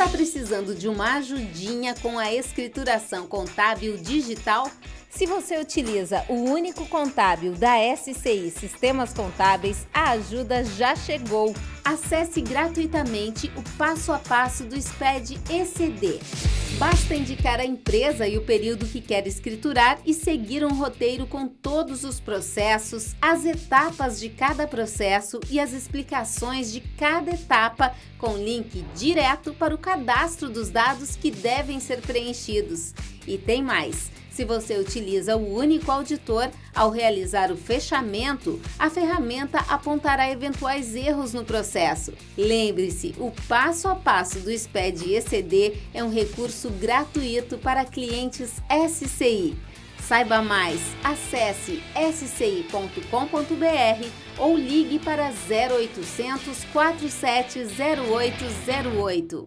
Está precisando de uma ajudinha com a escrituração contábil digital? Se você utiliza o único contábil da SCI Sistemas Contábeis, a ajuda já chegou. Acesse gratuitamente o passo a passo do SPED ECD. Basta indicar a empresa e o período que quer escriturar e seguir um roteiro com todos os processos, as etapas de cada processo e as explicações de cada etapa, com link direto para o cadastro dos dados que devem ser preenchidos. E tem mais! Se você utiliza o único auditor, ao realizar o fechamento, a ferramenta apontará eventuais erros no processo. Lembre-se, o passo a passo do SPED ECD é um recurso gratuito para clientes SCI. Saiba mais, acesse sci.com.br ou ligue para 0800 470808.